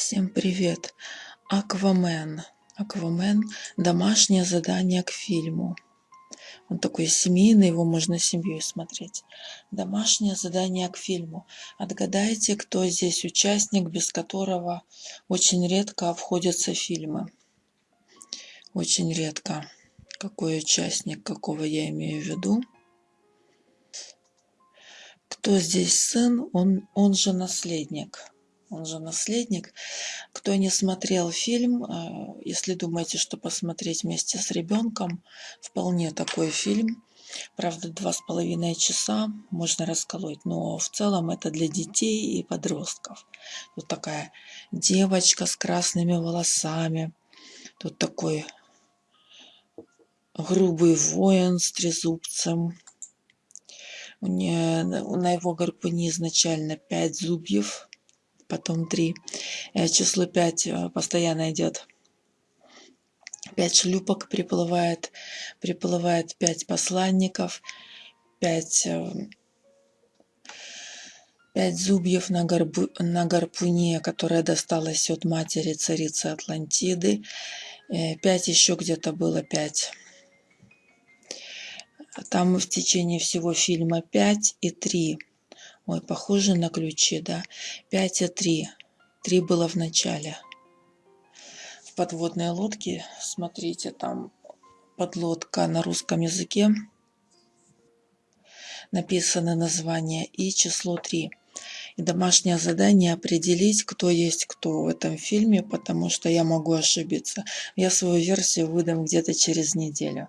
Всем привет! Аквамен. Аквамен. Домашнее задание к фильму. Он такой семейный, его можно семьей смотреть. Домашнее задание к фильму. Отгадайте, кто здесь участник, без которого очень редко обходятся фильмы. Очень редко. Какой участник, какого я имею в виду. Кто здесь сын, он, он же наследник он же наследник. Кто не смотрел фильм, э, если думаете, что посмотреть вместе с ребенком, вполне такой фильм. Правда, два с половиной часа можно расколоть, но в целом это для детей и подростков. Тут такая девочка с красными волосами, тут такой грубый воин с трезубцем. На его гарпуне изначально пять зубьев, потом 3. Э, число 5 э, постоянно идет. 5 шлюпок приплывает, приплывает 5 посланников, 5, 5 зубьев на, горбу, на гарпуне, которая досталась от матери царицы Атлантиды. 5 э, еще где-то было 5. Там в течение всего фильма 5 и 3 Ой, похоже на ключи, да. 5 и 3. 3 было в начале. В подводной лодке, смотрите, там подлодка на русском языке. Написано название и число 3. И домашнее задание определить, кто есть кто в этом фильме, потому что я могу ошибиться. Я свою версию выдам где-то через неделю.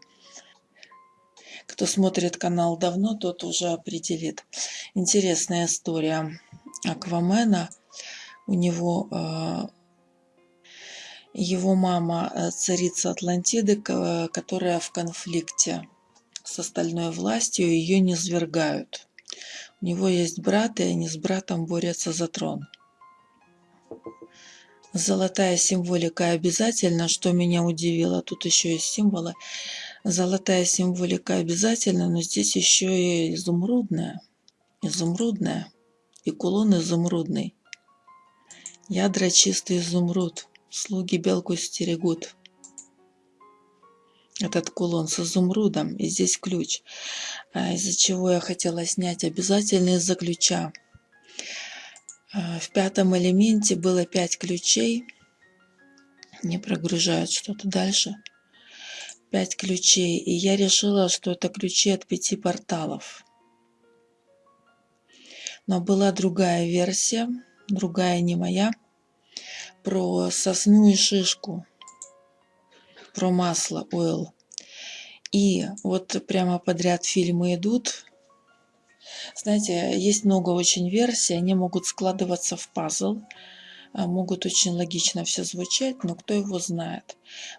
Кто смотрит канал давно, тот уже определит. Интересная история Аквамена. У него э, его мама э, царица Атлантиды, которая в конфликте с остальной властью, ее не свергают. У него есть брат, и они с братом борются за трон. Золотая символика обязательно, что меня удивило, тут еще есть символы золотая символика обязательно, но здесь еще и изумрудная. Изумрудная. И кулон изумрудный. Ядра чистый изумруд. Слуги белку стерегут. Этот кулон с изумрудом. И здесь ключ. А из-за чего я хотела снять обязательно из-за ключа. А, в пятом элементе было пять ключей. Не прогружают что-то дальше пять ключей, и я решила, что это ключи от пяти порталов. Но была другая версия, другая не моя, про сосну и шишку, про масло, oil. И вот прямо подряд фильмы идут. Знаете, есть много очень версий, они могут складываться в пазл. А, могут очень логично все звучать, но кто его знает.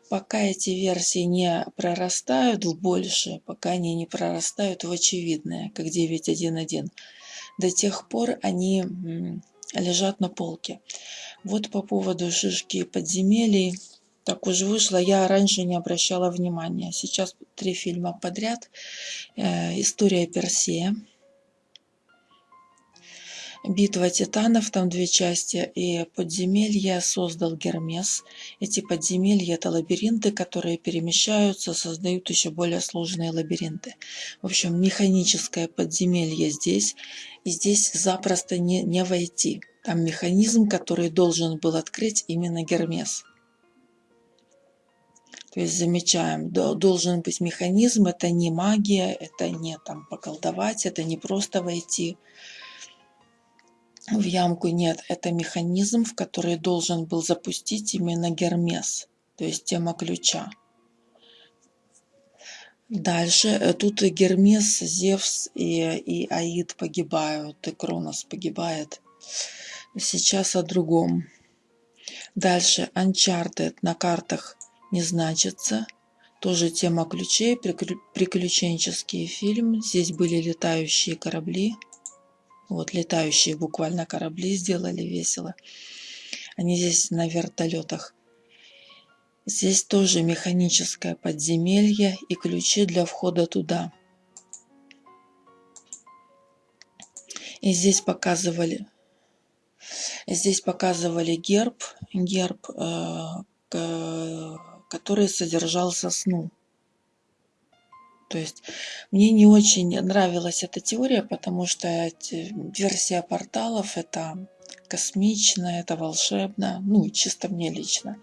Пока эти версии не прорастают в большее, пока они не прорастают в очевидное, как 9.1.1, до тех пор они лежат на полке. Вот по поводу шишки подземелий, так уж вышло, я раньше не обращала внимания. Сейчас три фильма подряд. Э, История Персея Битва титанов, там две части, и подземелья создал Гермес. Эти подземелья – это лабиринты, которые перемещаются, создают еще более сложные лабиринты. В общем, механическое подземелье здесь, и здесь запросто не, не войти. Там механизм, который должен был открыть именно Гермес. То есть замечаем, должен быть механизм, это не магия, это не там поколдовать, это не просто войти в ямку нет. Это механизм, в который должен был запустить именно Гермес, то есть тема ключа. Дальше э, тут Гермес, Зевс и, и Аид погибают, и Кронос погибает. Сейчас о другом. Дальше Uncharted на картах не значится. Тоже тема ключей, приключенческий фильм. Здесь были летающие корабли. Вот летающие буквально корабли сделали весело. Они здесь на вертолетах. Здесь тоже механическое подземелье и ключи для входа туда. И здесь показывали Здесь показывали герб, герб, который содержал сосну. То есть мне не очень нравилась эта теория, потому что версия порталов это космично, это волшебно, ну, чисто мне лично.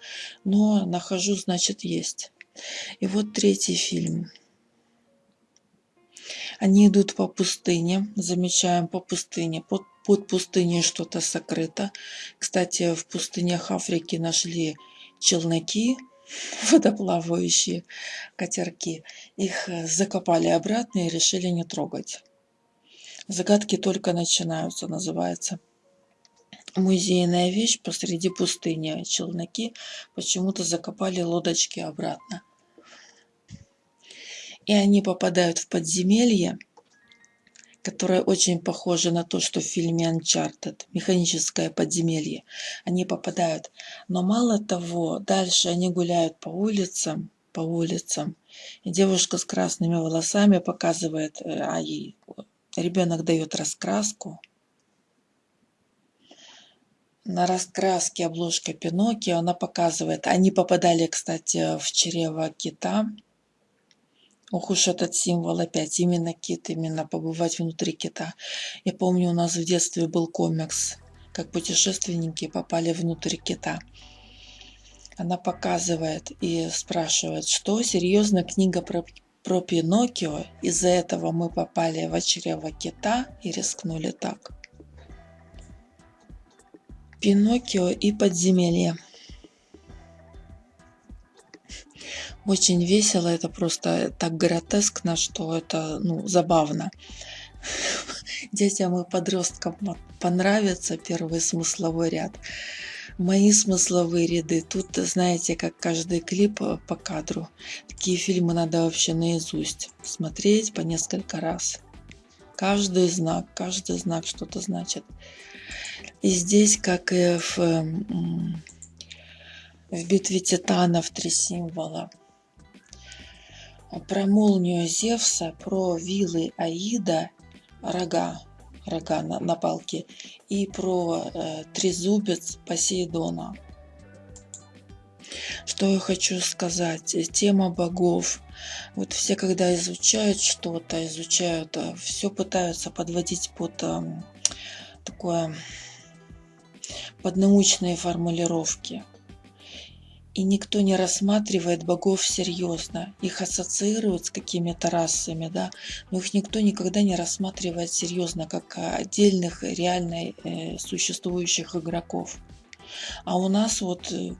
Но нахожу, значит, есть. И вот третий фильм. Они идут по пустыне, замечаем по пустыне, под, под пустыней что-то сокрыто. Кстати, в пустынях Африки нашли челноки, водоплавающие катерки. Их э, закопали обратно и решили не трогать. Загадки только начинаются, называется. Музейная вещь посреди пустыни. Челноки почему-то закопали лодочки обратно. И они попадают в подземелье, которое очень похоже на то, что в фильме Uncharted, механическое подземелье. Они попадают. Но мало того, дальше они гуляют по улицам, по улицам. И девушка с красными волосами показывает, э, а ей ребенок дает раскраску. На раскраске обложка Пиноккио она показывает. Они попадали, кстати, в чрево кита. Ох уж этот символ опять, именно кит, именно побывать внутри кита. Я помню, у нас в детстве был комикс, как путешественники попали внутрь кита. Она показывает и спрашивает, что серьезно книга про, про Пиноккио, из-за этого мы попали в чрево кита и рискнули так. Пиноккио и подземелье. Очень весело, это просто так гротескно, что это ну, забавно. Детям и подросткам понравится первый смысловой ряд. Мои смысловые ряды. Тут, знаете, как каждый клип э, по кадру. Такие фильмы надо вообще наизусть смотреть по несколько раз. Каждый знак, каждый знак что-то значит. И здесь, как и в, в битве титанов, три символа про молнию Зевса, про вилы Аида, рога, рога на, на палке, и про э, трезубец Посейдона. Что я хочу сказать? Тема богов. Вот все, когда изучают что-то, изучают, э, все пытаются подводить под э, такое, под научные формулировки и никто не рассматривает богов серьезно. Их ассоциируют с какими-то расами, да, но их никто никогда не рассматривает серьезно, как отдельных реально э, существующих игроков. А у нас вот э,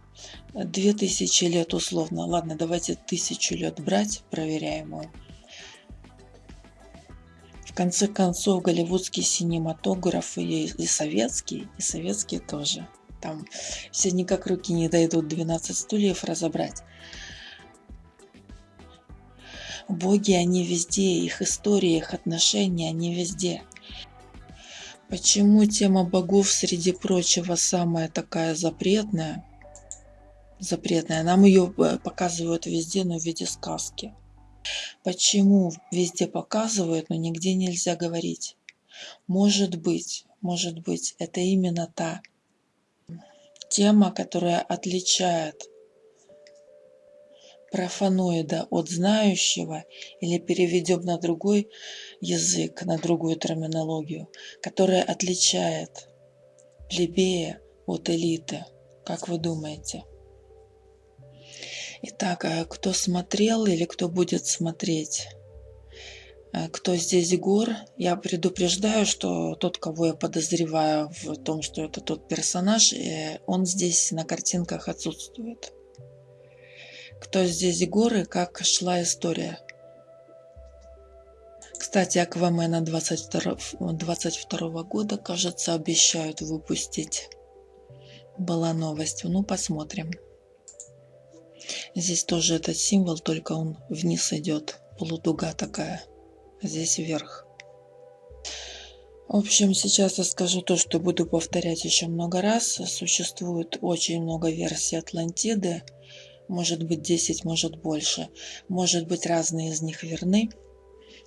две тысячи лет условно, ладно, давайте тысячу лет брать проверяемую. В конце концов, голливудский синематограф и, и советский, и советский тоже – там все никак руки не дойдут 12 стульев разобрать. Боги, они везде, их история, их отношения, они везде. Почему тема богов, среди прочего, самая такая запретная? Запретная. Нам ее э, показывают везде, но в виде сказки. Почему везде показывают, но нигде нельзя говорить? Может быть, может быть, это именно та тема, которая отличает профаноида от знающего или переведем на другой язык, на другую терминологию, которая отличает плебея от элиты. Как вы думаете? Итак, а кто смотрел или кто будет смотреть Э, кто здесь Гор, я предупреждаю, что тот, кого я подозреваю в том, что это тот персонаж, э, он здесь на картинках отсутствует. Кто здесь Гор и как шла история. Кстати, Аквамена 22, 22 года, кажется, обещают выпустить. Была новость. Ну, посмотрим. Здесь тоже этот символ, только он вниз идет. Полудуга такая здесь вверх. В общем, сейчас я скажу то, что буду повторять еще много раз. Существует очень много версий Атлантиды. Может быть 10, может больше. Может быть разные из них верны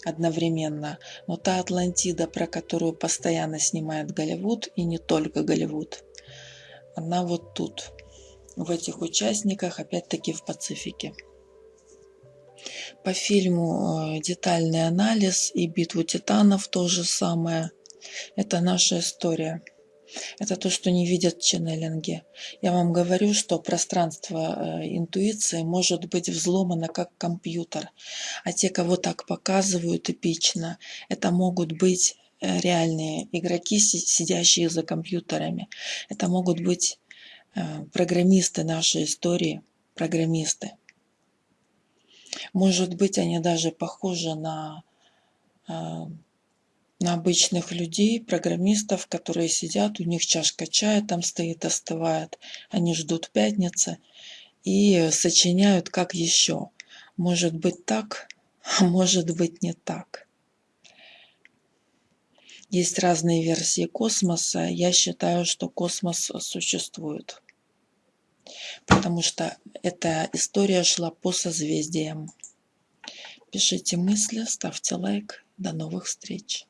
одновременно. Но та Атлантида, про которую постоянно снимает Голливуд, и не только Голливуд, она вот тут, в этих участниках, опять-таки в Пацифике. По фильму э, детальный анализ и битву титанов то же самое. Это наша история. Это то, что не видят ченнелинги. Я вам говорю, что пространство э, интуиции может быть взломано как компьютер. А те, кого так показывают эпично, это могут быть э, реальные игроки, сидящие за компьютерами. Это могут быть программисты нашей истории, программисты. Может быть, они даже похожи на на обычных людей, программистов, которые сидят, у них чашка чая там стоит, остывает, они ждут пятницы и сочиняют как еще. Может быть так, а может быть не так. Есть разные версии космоса. Я считаю, что космос существует. Потому что эта история шла по созвездиям. Пишите мысли, ставьте лайк. До новых встреч!